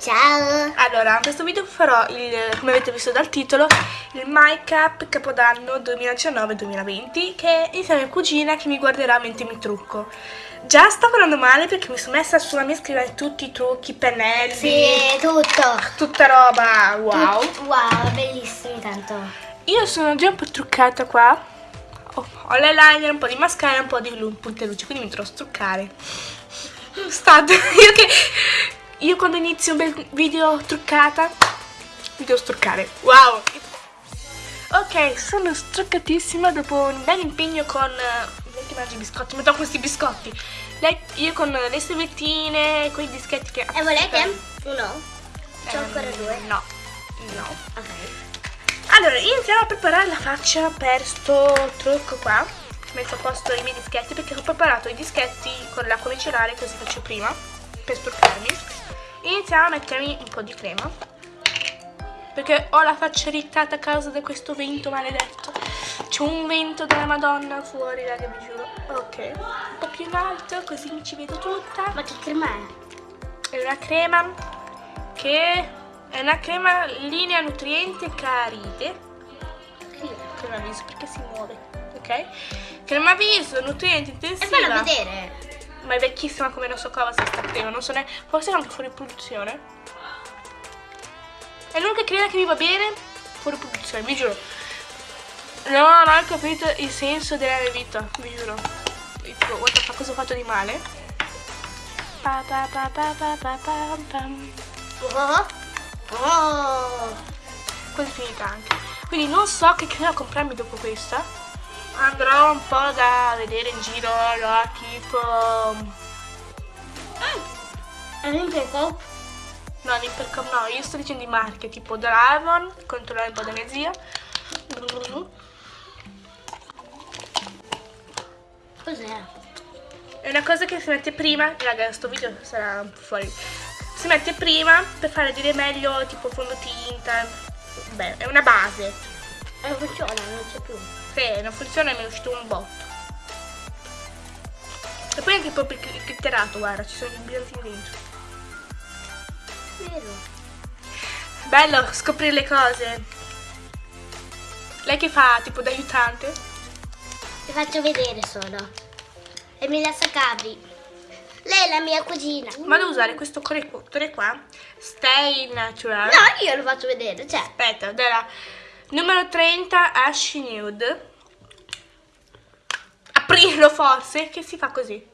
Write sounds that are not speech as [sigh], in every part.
Ciao! Allora, in questo video farò, il, come avete visto dal titolo, il Make Up Capodanno 2019-2020 che è insieme a mia cugina che mi guarderà mentre mi trucco. Già sto parlando male perché mi sono messa sulla mia scrivere tutti i trucchi, pennelli. Sì, tutto! Tutta roba, wow. Tut- wow, bellissimi tanto. Io sono già un po' truccata qua. Ho, ho l'eyeliner, un po' di mascara e un po' di punte luce, quindi mi dovrò struccare. State, [laughs] io che... Io quando inizio un bel video truccata, mi devo struccare. Wow! Ok, sono struccatissima dopo un bel impegno con... eh, Lei che mangia i biscotti, mi do questi biscotti. Lei, io con le servettine, con i dischetti che... E volete? Uno? C'ho Ehm, ancora due. No, no. Ok. Allora, iniziamo a preparare la faccia per sto trucco qua. Messo a posto i miei dischetti perché ho preparato i dischetti con l'acqua micellare così faccio prima per struccarmi. Iniziamo a mettermi un po' di crema perché ho la faccia irritata a causa di questo vento maledetto. C'è un vento della Madonna fuori, raga, vi giuro. Ok, un po' più in alto così mi ci vedo tutta. Ma che crema è? È una crema che è una crema linea nutriente carite. Crema viso perché si muove, ok? Crema viso, nutriente E intensiva. fallo vedere. Ma è vecchissima come non so cosa sta crema, non so ne... Forse è anche fuori produzione. È l'unica crema che mi va bene fuori produzione, vi giuro. No, non ho capito il senso della mia vita, vi giuro. Tipo, the fuck, cosa ho fatto di male? Pa, pa, pa, pa, pa, pa, pam, pam. Oh! Oh! Quasi finita anche. Quindi non so che crema comprarmi dopo questa. Andrò un po' da vedere in giro, là, tipo... È un impeco? No, l'Impercom no, io sto dicendo i marche, tipo Dragon, controllare un po' da mia. Cos'è? È una cosa che si mette prima, raga, sto video sarà fuori. Si mette prima per fare dire meglio tipo fondotinta. Beh, è una base. Non funziona, non c'è più. Se non funziona mi è uscito un botto. E poi anche proprio il critterato, guarda, ci sono i bigliettini dentro. Vero? Bello scoprire le cose. Lei che fa tipo da aiutante? Ti faccio vedere solo. Emilia Sacabri. Lei è la mia cugina. Ma devo usare questo correttore qua. Stay natural. No, io lo faccio vedere, cioè. Aspetta, della numero 30 Ash Nude. Aprirlo forse, che si fa così.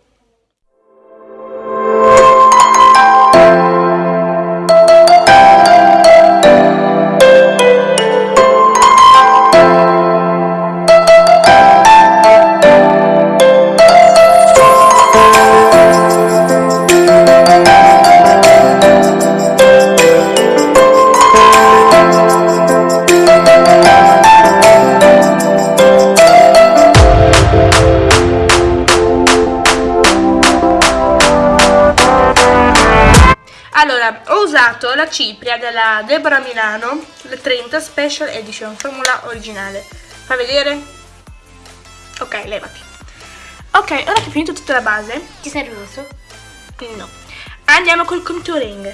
La cipria della Deborah Milano, la 30 Special Edition, formula originale. Fa vedere? Ok, levati. Ok, ora che ho finito tutta la base, Ti sei rosso? no. Andiamo col contouring.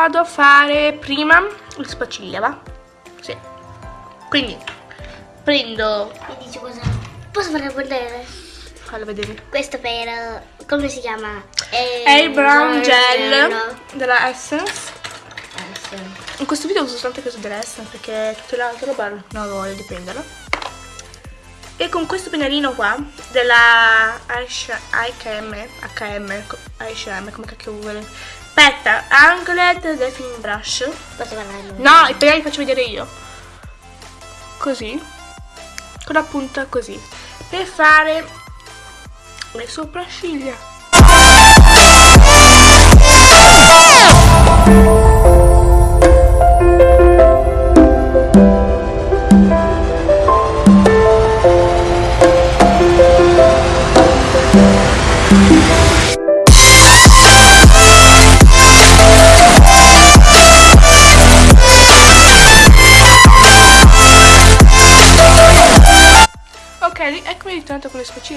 Vado a fare prima il spacciglia, va? Sì. Quindi prendo, Mi dici cosa? Posso fare vedere? fallo vedere, Questo per... eh, come si chiama? Eh, Air Brown no, Gel no. della Essence. Eh, sì. In questo video uso soltanto questo della Essence perché tutta l'altra roba non voglio di prenderla. E con questo pennellino qua della HM, HM, HM, come cacchio vuole. Aspetta, Anglet Defining Brush. No, i pennelli li faccio vedere io. Così. Con la punta così. Per fare le sopracciglia.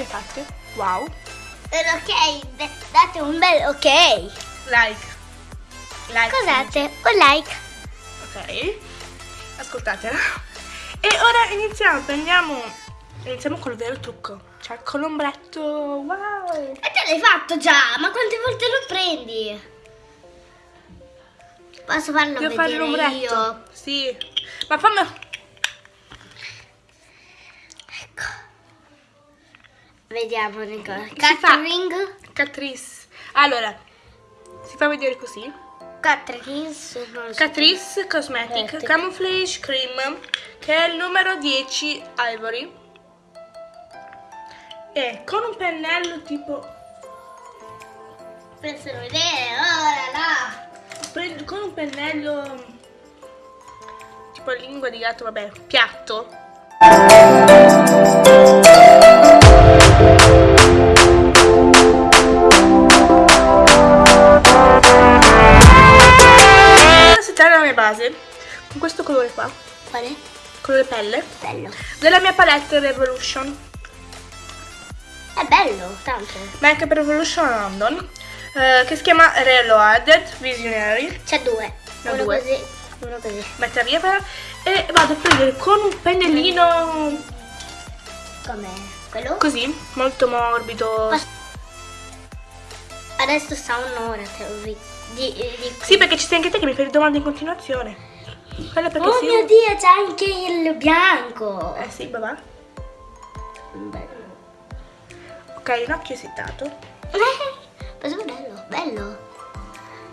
Spaccine fatte. Wow. Ok, date un bel ok. Like. Like. Cos'ate? Un like. Ok. Ascoltatela. E ora iniziamo, prendiamo. Iniziamo col vero trucco. Cioè con l'ombretto. Wow. E te l'hai fatto già, ma quante volte lo prendi? Posso farlo Devo fare vedere l'ombretto. io? Sì. Ma fammi. Vediamo Nicola. Catering. Catrice. Allora. Si fa vedere così. So. Catrice Cosmetic Cosmetic. Camouflage Cream. Che è il numero 10 Ivory. E con un pennello tipo. Pensano vedere, ora là. pre- Con un pennello. Tipo lingua di gatto, vabbè, piatto. Colore qua, Quale? colore pelle, Bello. della mia palette Revolution, È bello, tanto. Make per Revolution London, eh, che si chiama Reloaded Visionary. C'è due. Ne ho uno due. così, uno così. Mettere via per- e vado a prendere con un pennellino Com'è? Quello? così, molto morbido. Posso- Adesso sta un'ora, te lo dico. Di, di- Sì, perché ci sei anche te che mi fai domande in continuazione. Quello perché Oh mio Dio, c'è anche il bianco. Eh sì, babà. Bello. Ok, un occhio è settato. Eh, è bello, bello.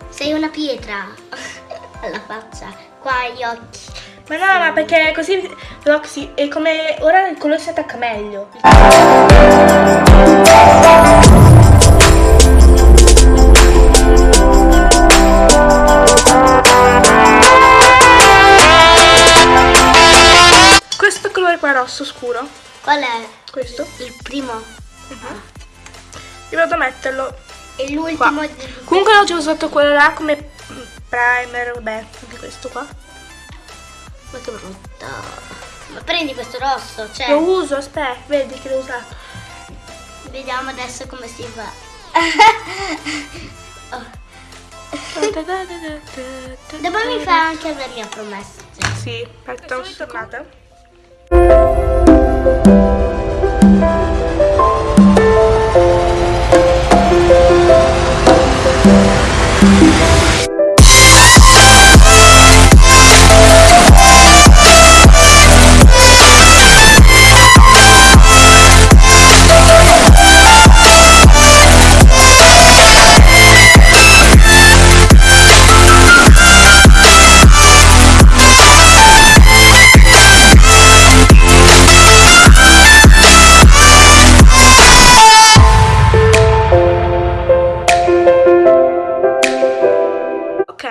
Sei una pietra. [laughs] Alla faccia. Qua gli occhi. Ma no, ma perché così Roxy è come ora il colore si attacca meglio. Qua rosso scuro, Qual è questo, il primo? io vado a metterlo E qua. l'ultimo. Comunque oggi ho usato quello là come primer, vabbè, anche questo qua. Ma che brutto. Ma prendi questo rosso, cioè. Lo uso, aspetta, vedi che l'ho usato. Vediamo adesso come si fa. [laughs] Oh, Dopo mi fai anche la mia promessa. Sì, aspetta, non sono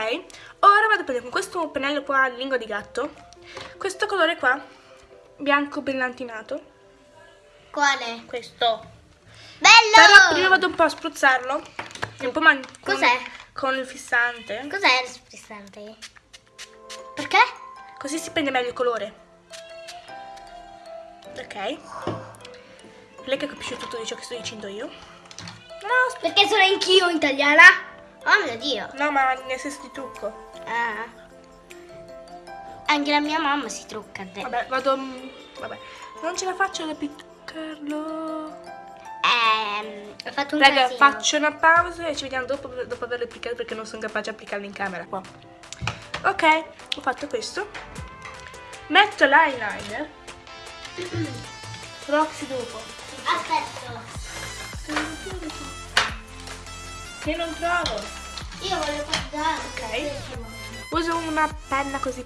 Ok, ora vado a prendere con questo pennello qua, lingua di gatto, questo colore qua, bianco brillantinato, Quale? questo. Bello! Però prima vado un po' a spruzzarlo, un po' man- Cos'è? con il fissante, Cos'è il sprissante? Perché? così si prende meglio il colore. Ok. Lei che capisce tutto di ciò che sto dicendo io. No, Perché sono anch'io italiana? Oh mio Dio. no, ma nel senso di trucco. Ah. Anche la mia mamma si trucca. te. Vabbè, vado... mm, Vabbè, non ce la faccio ad appiccarlo. Ehm, ho fatto un Raga, casino. faccio una pausa e ci vediamo dopo, dopo averlo applicato perché non sono capace di applicarlo in camera qua. Ok, ho fatto questo. Metto l'eyeliner. [clears throat] Roxy dopo. Aspetta. Che non trovo. Io voglio guardare. Ok. Uso una penna così.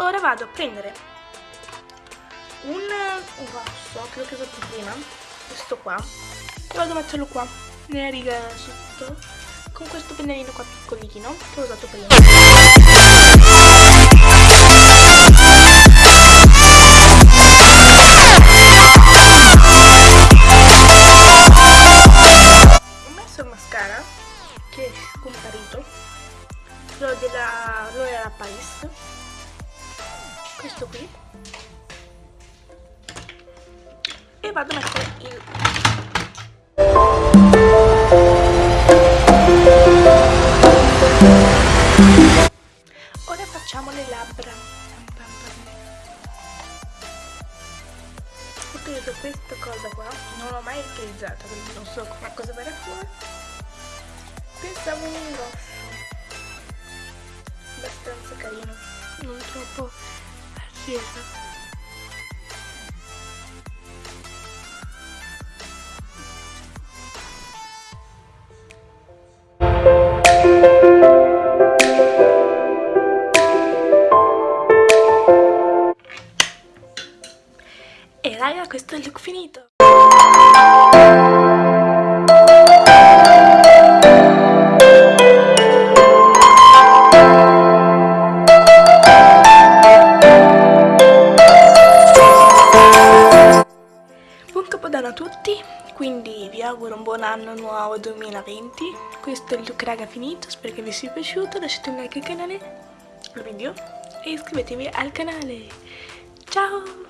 Ora vado a prendere un, vaso che usato prima questo qua. E vado a metterlo qua nella riga sotto con questo pennellino qua piccolino che ho usato prima cosa qua? Non l'ho mai utilizzata quindi non so come cosa verrà fuori. Pensavo un rosso abbastanza carino. Non troppo. Acceso Questo è il look raga finito, spero che vi sia piaciuto, lasciate un like al canale, al video e iscrivetevi al canale. Ciao!